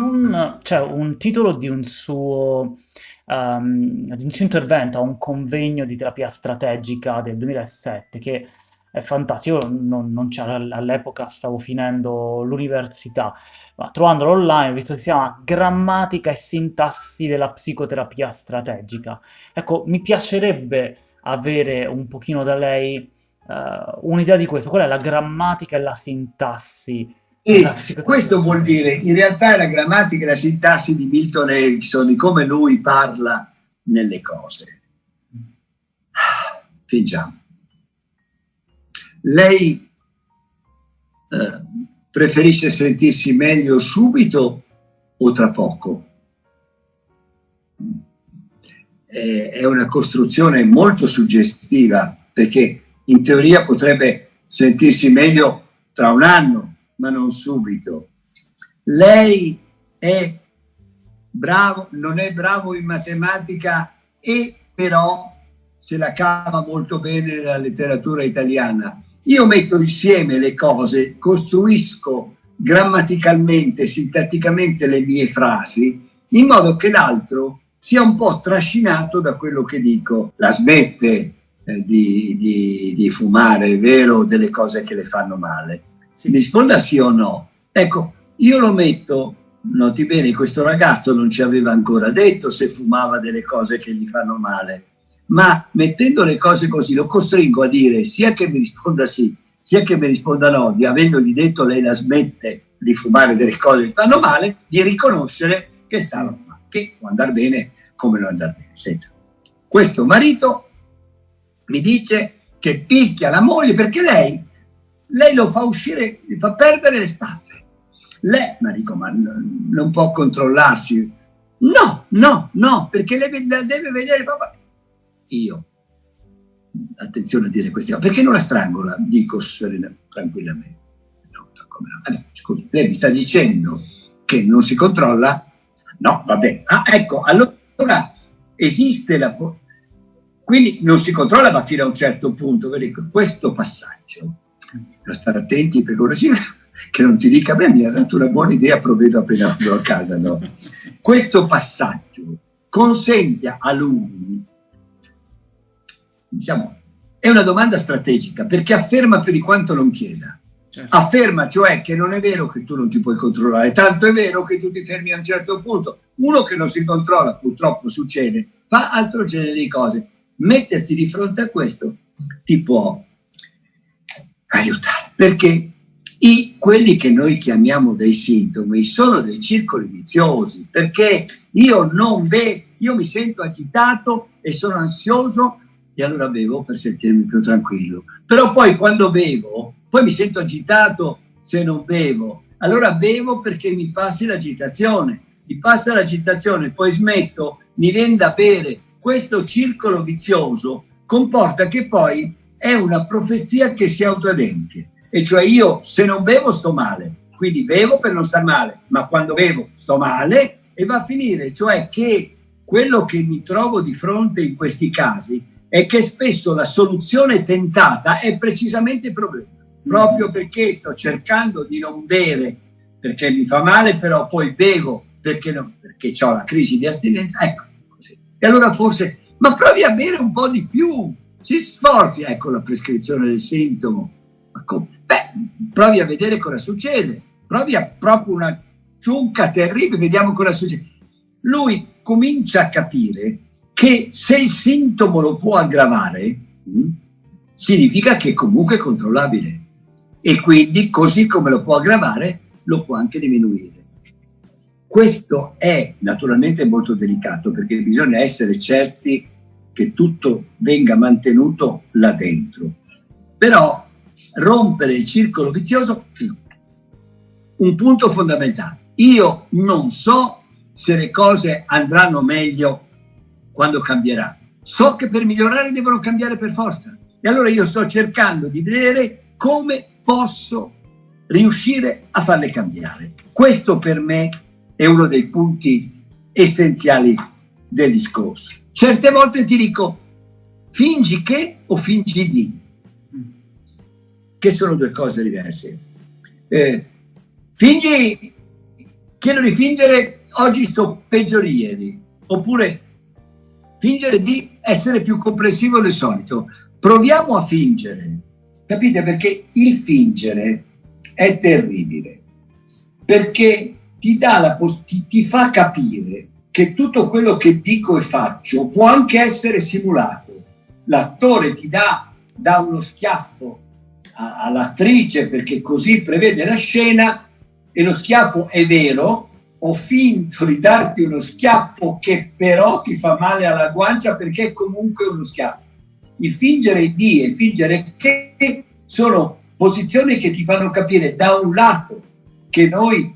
un, cioè, un titolo di un suo um, di un suo intervento a un convegno di terapia strategica del 2007 che è fantastico, io non, non c'era all'epoca, stavo finendo l'università, ma trovandolo online ho visto che si chiama Grammatica e sintassi della psicoterapia strategica. Ecco, mi piacerebbe avere un pochino da lei uh, un'idea di questo, qual è la grammatica e la sintassi e questo vuol dire, in realtà la grammatica e la sintassi di Milton Erickson, di come lui parla nelle cose. Fingiamo. Lei eh, preferisce sentirsi meglio subito o tra poco? è una costruzione molto suggestiva perché in teoria potrebbe sentirsi meglio tra un anno, ma non subito. Lei è bravo, non è bravo in matematica e però se la cava molto bene nella letteratura italiana. Io metto insieme le cose, costruisco grammaticalmente, sintatticamente le mie frasi, in modo che l'altro sia un po' trascinato da quello che dico. La smette eh, di, di, di fumare, è vero, delle cose che le fanno male si risponda sì o no. Ecco, io lo metto, noti bene, questo ragazzo non ci aveva ancora detto se fumava delle cose che gli fanno male, ma mettendo le cose così lo costringo a dire sia che mi risponda sì, sia che mi risponda no, di avendogli detto lei la smette di fumare delle cose che fanno male, di riconoscere che stanno fumando, che può andare bene come non andare bene. Senta, questo marito mi dice che picchia la moglie perché lei lei lo fa uscire, gli fa perdere le staffe. Lei, ma dico, ma non può controllarsi. No, no, no, perché lei la deve vedere proprio. Io, attenzione a dire queste cose, perché non la strangola? Dico serena, tranquillamente. No, allora, scusi, lei mi sta dicendo che non si controlla? No, va bene. Ah, ecco, allora esiste la... Quindi non si controlla ma fino a un certo punto. Questo passaggio da stare attenti per ora che non ti dica, beh, mi ha dato una buona idea, provvedo appena vado a casa, no? Questo passaggio consente a lui, diciamo, è una domanda strategica perché afferma più di quanto non chieda. Certo. Afferma cioè che non è vero che tu non ti puoi controllare, tanto è vero che tu ti fermi a un certo punto. Uno che non si controlla, purtroppo succede, fa altro genere di cose. Metterti di fronte a questo ti può aiutare, perché i, quelli che noi chiamiamo dei sintomi sono dei circoli viziosi, perché io non bevo, io mi sento agitato e sono ansioso e allora bevo per sentirmi più tranquillo. Però poi quando bevo, poi mi sento agitato se non bevo, allora bevo perché mi passi l'agitazione, mi passa l'agitazione, poi smetto, mi viene da bere. Questo circolo vizioso comporta che poi è una profezia che si autoadempie. E cioè io se non bevo sto male, quindi bevo per non star male, ma quando bevo sto male e va a finire. Cioè che quello che mi trovo di fronte in questi casi è che spesso la soluzione tentata è precisamente il problema. Proprio mm. perché sto cercando di non bere perché mi fa male, però poi bevo perché, no, perché ho la crisi di astinenza. Ecco, così. E allora forse, ma provi a bere un po' di più, si sforzi, ecco la prescrizione del sintomo. Beh, provi a vedere cosa succede, provi a proprio una ciunca terribile, vediamo cosa succede. Lui comincia a capire che se il sintomo lo può aggravare, mh, hm, significa che comunque è controllabile e quindi così come lo può aggravare, lo può anche diminuire. Questo è naturalmente molto delicato perché bisogna essere certi che tutto venga mantenuto là dentro. Però rompere il circolo vizioso, un punto fondamentale. Io non so se le cose andranno meglio quando cambierà. So che per migliorare devono cambiare per forza. E allora io sto cercando di vedere come posso riuscire a farle cambiare. Questo per me è uno dei punti essenziali del discorso. Certe volte ti dico fingi che o fingi di, che sono due cose diverse. Eh, fingi chiedo di fingere oggi sto peggio di ieri, oppure fingere di essere più comprensivo del solito. Proviamo a fingere, capite? Perché il fingere è terribile, perché ti, la, ti, ti fa capire che tutto quello che dico e faccio può anche essere simulato. L'attore ti dà, dà uno schiaffo all'attrice perché così prevede la scena e lo schiaffo è vero, ho finto di darti uno schiaffo che però ti fa male alla guancia perché è comunque uno schiaffo. Il fingere di e il fingere che sono posizioni che ti fanno capire da un lato che noi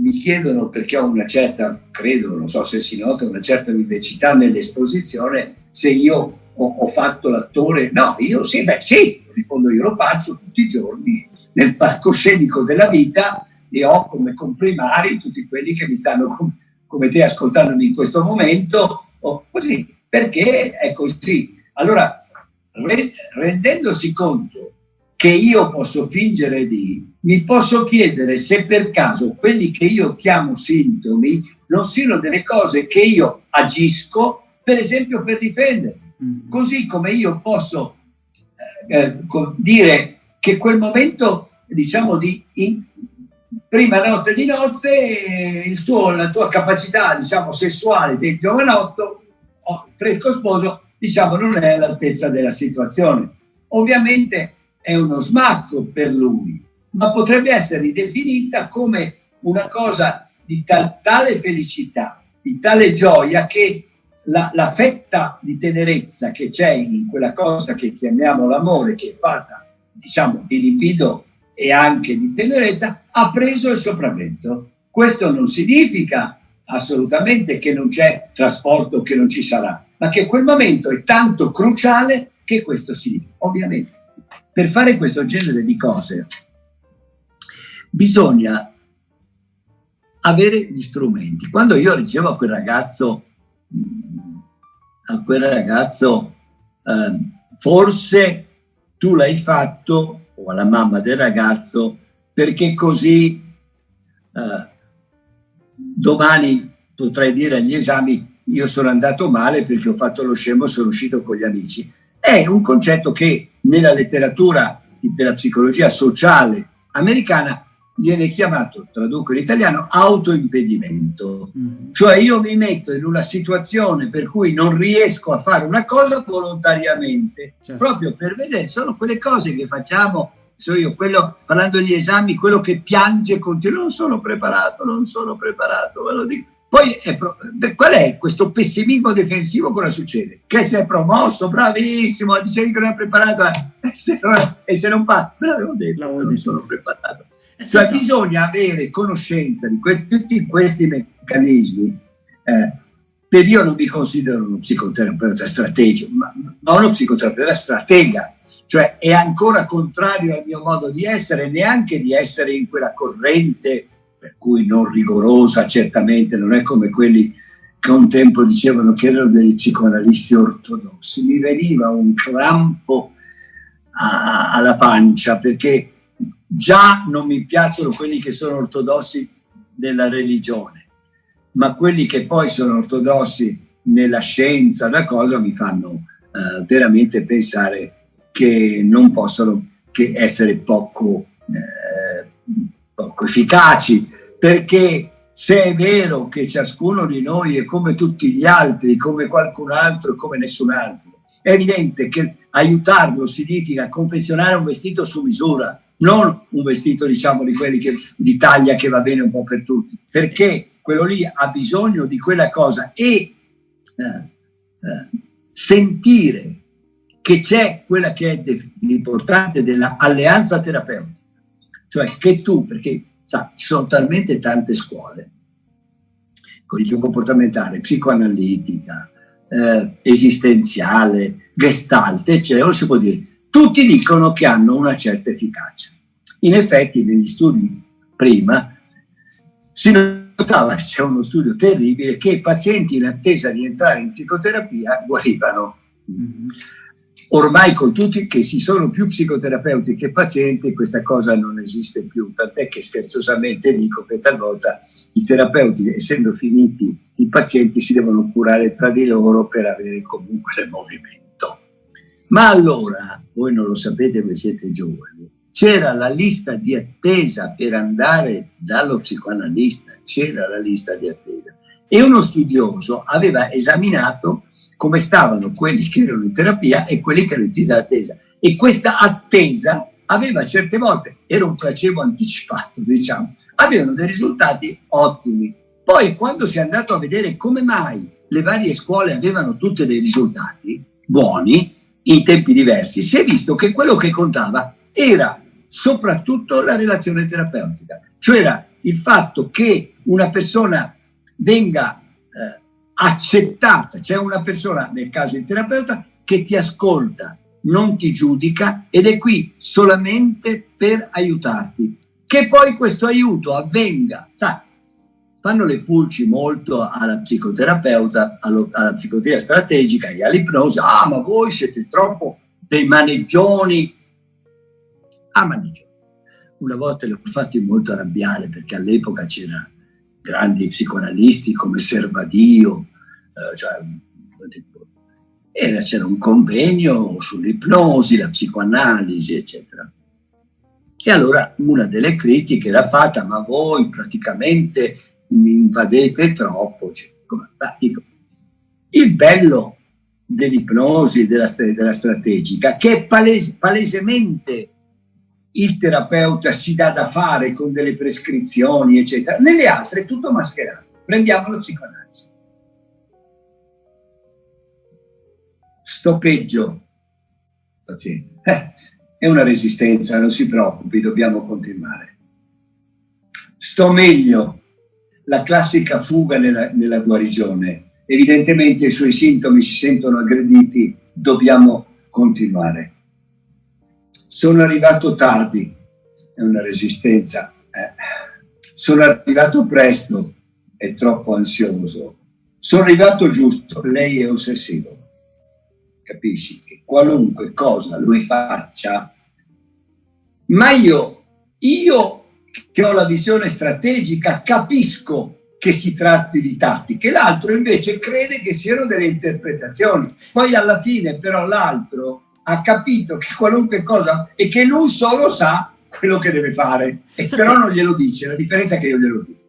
mi chiedono perché ho una certa, credo, non so se si nota, una certa vivacità nell'esposizione, se io ho, ho fatto l'attore. No, io sì, beh sì, rispondo io lo faccio tutti i giorni nel palcoscenico della vita e ho come comprimari tutti quelli che mi stanno com come te ascoltandomi in questo momento, o così, perché è così. Allora, re rendendosi conto che io posso fingere di, mi posso chiedere se per caso quelli che io chiamo sintomi non siano delle cose che io agisco, per esempio, per difendermi. Mm. Così come io posso eh, eh dire che quel momento, diciamo, di in, prima notte di nozze, tuo, la tua capacità, diciamo, sessuale del giovanotto, fresco sposo, diciamo, non è all'altezza della situazione. Ovviamente è uno smacco per lui, ma potrebbe essere ridefinita come una cosa di tal, tale felicità, di tale gioia che la, la fetta di tenerezza che c'è in quella cosa che chiamiamo l'amore, che è fatta, diciamo, di libido e anche di tenerezza, ha preso il sopravvento. Questo non significa assolutamente che non c'è trasporto, che non ci sarà, ma che quel momento è tanto cruciale che questo significa. Ovviamente per fare questo genere di cose bisogna avere gli strumenti. Quando io ricevo a quel ragazzo, a quel ragazzo, eh, forse tu l'hai fatto, o alla mamma del ragazzo, perché così eh, domani potrai dire agli esami io sono andato male perché ho fatto lo scemo, sono uscito con gli amici. È un concetto che nella letteratura della psicologia sociale americana viene chiamato, traduco in italiano, autoimpedimento. Mm. Cioè io mi metto in una situazione per cui non riesco a fare una cosa volontariamente, certo. proprio per vedere, sono quelle cose che facciamo, so io, quello, parlando degli esami, quello che piange continua, non sono preparato, non sono preparato, ve lo dico. Poi è qual è questo pessimismo difensivo? Cosa succede? Che si è promosso, bravissimo, dicevi che non è preparato e se non, e se non fa, me l'avevo detto, non sono preparato. Cioè bisogna avere conoscenza di que tutti questi meccanismi. Eh, per io non mi considero uno psicoterapeuta strategico, ma, ma uno psicoterapeuta stratega, cioè è ancora contrario al mio modo di essere, neanche di essere in quella corrente per cui non rigorosa certamente, non è come quelli che un tempo dicevano che erano degli psicoanalisti ortodossi. Mi veniva un crampo a, alla pancia perché già non mi piacciono quelli che sono ortodossi nella religione, ma quelli che poi sono ortodossi nella scienza, una cosa mi fanno eh, veramente pensare che non possono che essere poco eh, poco efficaci, perché se è vero che ciascuno di noi è come tutti gli altri, come qualcun altro, come nessun altro, è evidente che aiutarlo significa confezionare un vestito su misura, non un vestito diciamo di quelli che, di taglia che va bene un po' per tutti, perché quello lì ha bisogno di quella cosa e eh, eh, sentire che c'è quella che è l'importante dell'alleanza terapeutica cioè che tu, perché sa, ci sono talmente tante scuole, cognitivo comportamentale, psicoanalitica, eh, esistenziale, gestalt, eccetera, non si può dire. Tutti dicono che hanno una certa efficacia. In effetti, negli studi prima, si notava, c'è uno studio terribile, che i pazienti in attesa di entrare in psicoterapia guarivano. Mm -hmm. ormai con tutti che si sono più psicoterapeuti che pazienti questa cosa non esiste più, tant'è che scherzosamente dico che talvolta i terapeuti, essendo finiti i pazienti, si devono curare tra di loro per avere comunque il movimento. Ma allora, voi non lo sapete, voi siete giovani, c'era la lista di attesa per andare dallo psicoanalista, c'era la lista di attesa. E uno studioso aveva esaminato come stavano quelli che erano in terapia e quelli che erano in lista d'attesa. E questa attesa aveva certe volte, era un placebo anticipato, diciamo, avevano dei risultati ottimi. Poi quando si è andato a vedere come mai le varie scuole avevano tutti dei risultati buoni, in tempi diversi, si è visto che quello che contava era soprattutto la relazione terapeutica, cioè il fatto che una persona venga eh, accettata, cioè una persona, nel caso del terapeuta, che ti ascolta, non ti giudica ed è qui solamente per aiutarti. Che poi questo aiuto avvenga, sai, fanno le pulci molto alla psicoterapeuta, alla psicoterapia strategica e all'ipnosi, ah ma voi siete troppo dei maneggioni, ah maneggioni. Una volta li ho fatti molto arrabbiare perché all'epoca c'erano grandi psicoanalisti come Servadio, eh, cioè, c'era un convegno sull'ipnosi, la psicoanalisi, eccetera. E allora una delle critiche era fatta, ma voi praticamente mi invadete troppo. Cioè, dico, il bello dell'ipnosi, della, della, strategica, che palese, palesemente il terapeuta si dà da fare con delle prescrizioni, eccetera. Nelle altre è tutto mascherato. Prendiamo lo psicoanalisi. Sto peggio, paziente. Eh, è una resistenza, non si preoccupi, dobbiamo continuare. Sto meglio, la classica fuga nella, nella guarigione. Evidentemente i suoi sintomi si sentono aggrediti, dobbiamo continuare. Sono arrivato tardi, è una resistenza. Eh. Sono arrivato presto, è troppo ansioso. Sono arrivato giusto, lei è ossessivo. Capisci che qualunque cosa lui faccia, ma io, io che ho la visione strategica, capisco che si tratti di tattiche, l'altro invece crede che siano delle interpretazioni. Poi alla fine però l'altro ha capito che qualunque cosa e che lui solo sa quello che deve fare, e però non glielo dice, la differenza è che io glielo dico.